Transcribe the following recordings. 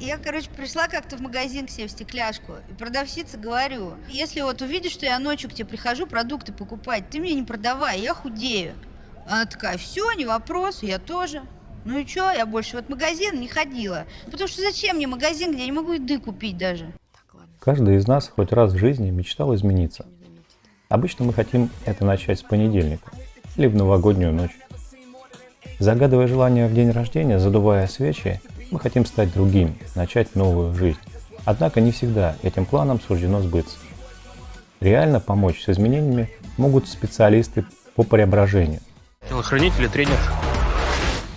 Я, короче, пришла как-то в магазин к себе в стекляшку, и продавщице говорю, если вот увидишь, что я ночью к тебе прихожу продукты покупать, ты мне не продавай, я худею. Она такая, все, не вопрос, я тоже. Ну и что, я больше в этот магазин не ходила. Потому что зачем мне магазин, где я не могу еды купить даже? Каждый из нас хоть раз в жизни мечтал измениться. Обычно мы хотим это начать с понедельника или в новогоднюю ночь. Загадывая желание в день рождения, задувая свечи, мы хотим стать другим, начать новую жизнь. Однако не всегда этим планам суждено сбыться. Реально помочь с изменениями могут специалисты по преображению. Телохранитель и тренер.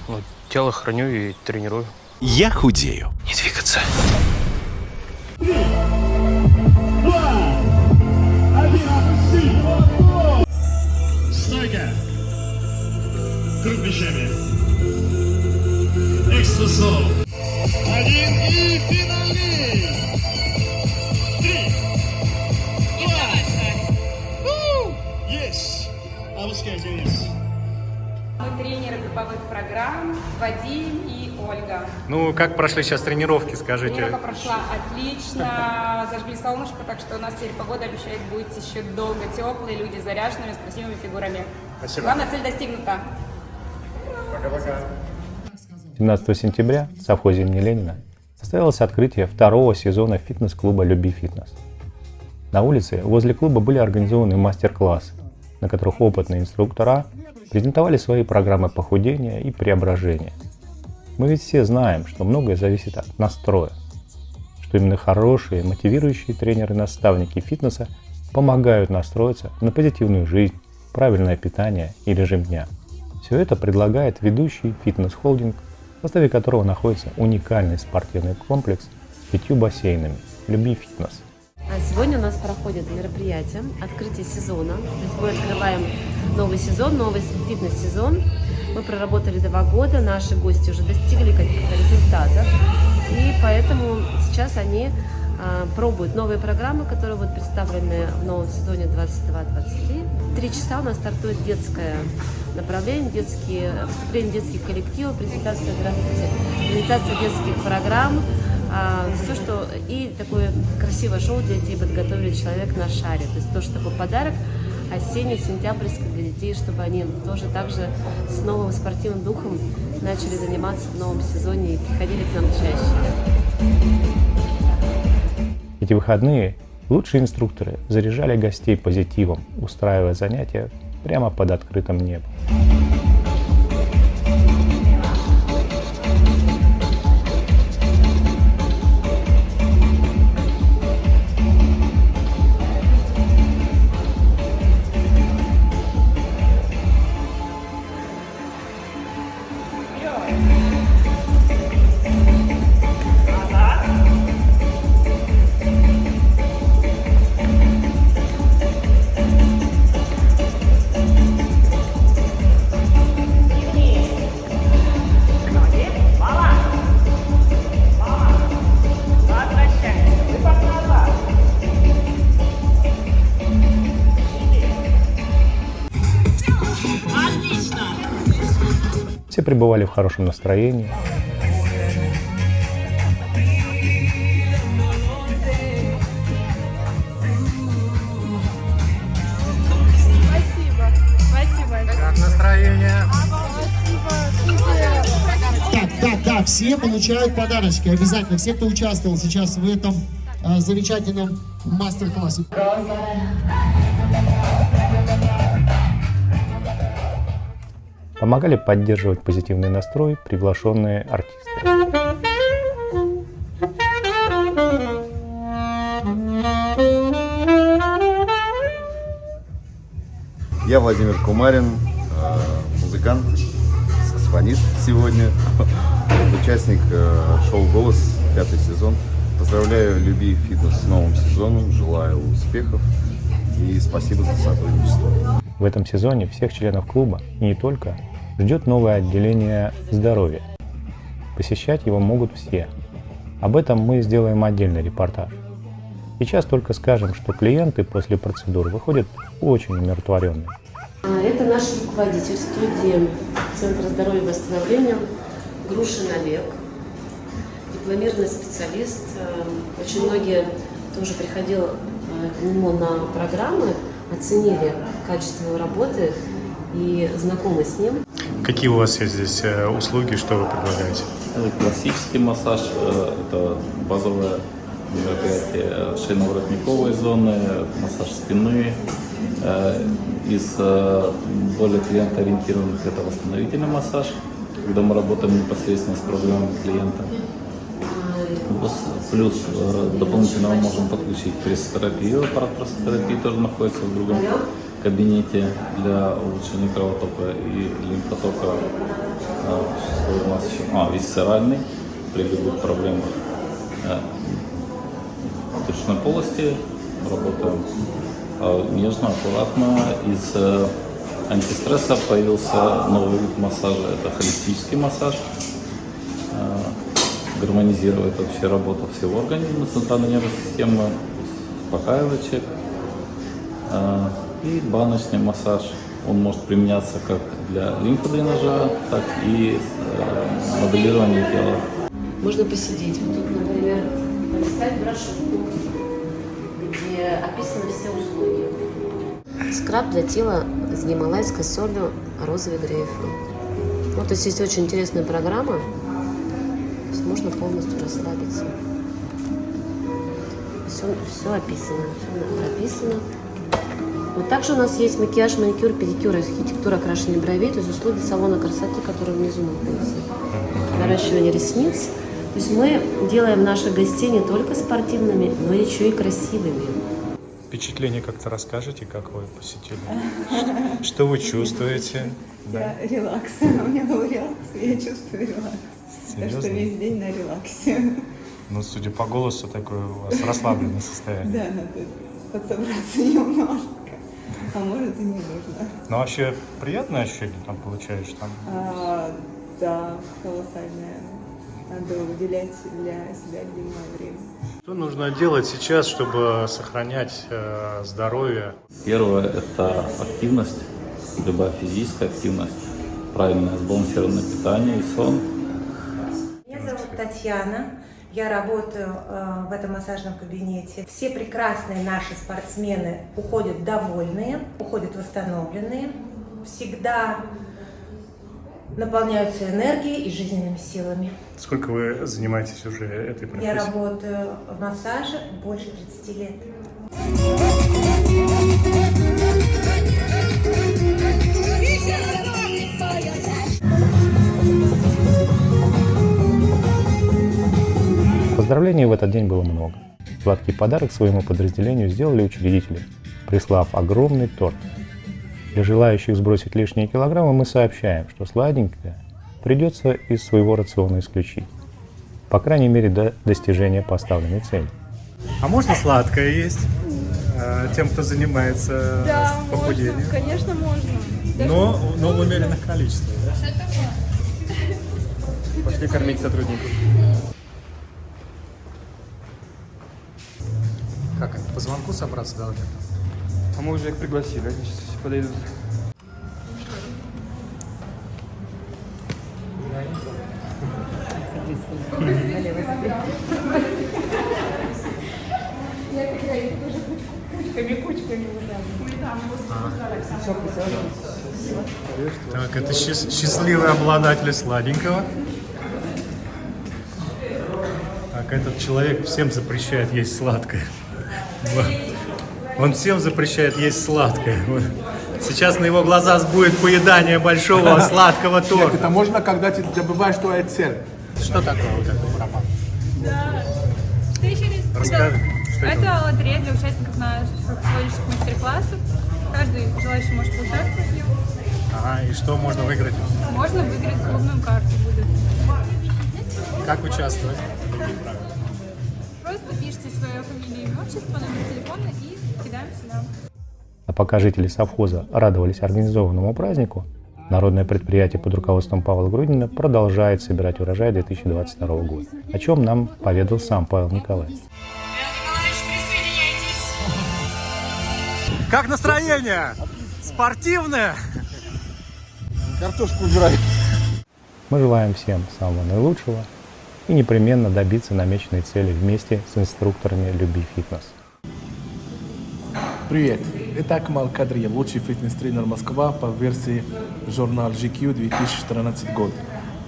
Ну, тело храню и тренирую. Я худею. Не двигаться. Стойка. Круг плечами. Экстра. Вадим и Ольга. Ну, как прошли сейчас тренировки, скажите? Тренировка прошла отлично, зажгли солнышко, так что у нас теперь погода обещает быть еще долго теплой, люди заряженными, с красивыми фигурами. Спасибо. Главная цель достигнута. 17 сентября в совхозе имени Ленина состоялось открытие второго сезона фитнес-клуба «Люби фитнес». На улице возле клуба были организованы мастер-классы, на которых опытные инструктора презентовали свои программы похудения и преображения. Мы ведь все знаем, что многое зависит от настроя, что именно хорошие, мотивирующие тренеры-наставники фитнеса помогают настроиться на позитивную жизнь, правильное питание и режим дня. Все это предлагает ведущий фитнес-холдинг, в составе которого находится уникальный спортивный комплекс с пятью бассейнами «Люби фитнес». А Сегодня у нас проходит мероприятие, открытие сезона. То есть мы открываем новый сезон, новый фитнес-сезон. Мы проработали два года, наши гости уже достигли каких-то результатов. И поэтому сейчас они а, пробуют новые программы, которые будут представлены в новом сезоне 22-23. Три часа у нас стартует детское направление, детские, выступление детских коллективов, презентация, здравствуйте, презентация детских программ, а, все, что и такое красивое шоу для детей подготовили человек на шаре. То есть то, что такой подарок осенний, сентябрьский для детей, чтобы они тоже так же с новым спортивным духом начали заниматься в новом сезоне и приходили к нам чаще. Эти выходные лучшие инструкторы заряжали гостей позитивом, устраивая занятия прямо под открытым небом. Пребывали в хорошем настроении. Спасибо. Спасибо. Как настроение? Так, да, да, все получают подарочки. Обязательно. Все, кто участвовал сейчас в этом э, замечательном мастер-классе. Помогали поддерживать позитивный настрой приглашенные артисты. Я Владимир Кумарин, э, музыкант, саксофонист сегодня, участник э, шоу «Голос», пятый сезон. Поздравляю Люби Фитнес с новым сезоном, желаю успехов и спасибо за сотрудничество. В этом сезоне всех членов клуба, и не только, ждет новое отделение здоровья. Посещать его могут все. Об этом мы сделаем отдельный репортаж. Сейчас только скажем, что клиенты после процедур выходят очень умиротворенные. А, Это наш руководитель студии Центра здоровья и восстановления Грушин Олег, дипломированный специалист. Э, Очень многие тоже приходил э, к нему на программы, оценили качество его работы и знакомы с ним. Какие у вас есть здесь э, услуги, что вы предлагаете? Классический массаж, э, это базовое мероприятие шейно-воротниковой зоны, массаж спины. Э, Из э, более клиентоориентированных это восстановительный массаж, когда мы работаем непосредственно с проблемами клиента. Плюс, э, дополнительно мы можем подключить прессотерапию, аппарат прессотерапии тоже находится в другом кабинете для улучшения кровотока и лимфотока. Э, Что у нас еще? А, висцеральный при любых проблемах брюшной полости. Работаем э, нежно, аккуратно. Из антистресса появился новый вид массажа. Это холистический массаж гармонизирует вообще работу всего организма, центральной нервной системы, успокаивает человека. И баночный массаж, он может применяться как для лимфодренажа, так и э, моделирования тела. Можно посидеть. Вот тут, например, полистать брошюрку, где описаны все услуги. Скраб для тела с гималайской солью розовый грейпфрут. Ну, то есть есть очень интересная программа. Можно полностью расслабиться. Все, все описано, все прописано. Вот также у нас есть макияж, маникюр, педикюр, архитектура окрашивания бровей, то есть услуги салона красоты, которые внизу находятся. Наращивание ресниц. То есть мы делаем наших гостей не только спортивными, но еще и красивыми. Впечатление как-то расскажете, как вы посетили? Что вы чувствуете? Да. Релакс. У меня был релакс, я чувствую релакс. Так что весь день на релаксе. Ну, судя по голосу, такое у вас расслабленное состояние. Да, надо подсобраться немножко. А может и не нужно. Но вообще приятное ощущение там получаешь там? А, да, колоссальное. Надо уделять для себя любимое время. Что нужно делать сейчас, чтобы сохранять э, здоровье? Первое – это активность, любая физическая активность, правильное сбалансированное питание и сон. Меня зовут Татьяна. Я работаю э, в этом массажном кабинете. Все прекрасные наши спортсмены уходят довольные, уходят восстановленные, всегда наполняются энергией и жизненными силами. Сколько вы занимаетесь уже этой Я профессией? работаю в массаже больше 30 лет. Поздравлений в этот день было много. Сладкий подарок своему подразделению сделали учредители, прислав огромный торт. Для желающих сбросить лишние килограммы мы сообщаем, что сладенькое придется из своего рациона исключить. По крайней мере, до достижения поставленной цели. А можно сладкое есть э, тем, кто занимается Да, с похудением? можно, конечно, можно. Даже Но, но в умеренных количествах, да? Пошли кормить сотрудников. Звонку собраться должны? А мы уже их пригласили, они сейчас все подойдут. Кучками, кучками вот Так, это счаст- счастливый обладатель сладенького. Так, этот человек всем запрещает есть сладкое. Он всем запрещает есть сладкое. Сейчас на его глаза будет поедание большого сладкого торта. Это можно, когда ты добываешь твою цель. Что такое вот это? Да. Ты еще не Расскажи, что это? Это лотерея для участников наших сегодняшних мастер-классов. Каждый желающий может поучаствовать в нем. Ага, и что можно выиграть? Можно выиграть клубную карту будет. Как участвовать? Отчество, номер телефона и кидаем сюда. А пока жители совхоза радовались организованному празднику, народное предприятие под руководством Павла Грудина продолжает собирать урожай 2022 года, о чем нам поведал сам Павел Николаевич. Как настроение? Спортивное? Картошку убирай. Мы желаем всем самого наилучшего и непременно добиться намеченной цели вместе с инструкторами Люби Фитнес. Привет, это Акмал Кадриев, лучший фитнес-тренер Москва по версии журнал GQ 2014 год.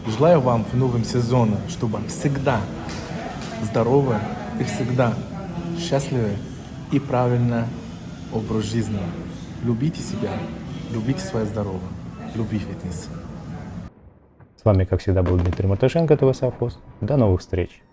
Желаю вам в новом сезоне, чтобы всегда здоровы и всегда счастливы и правильно образ жизни. Любите себя, любите свое здоровье, люби фитнес. С вами, как всегда, был Дмитрий Матышенко, ТВ Совхоз. До новых встреч!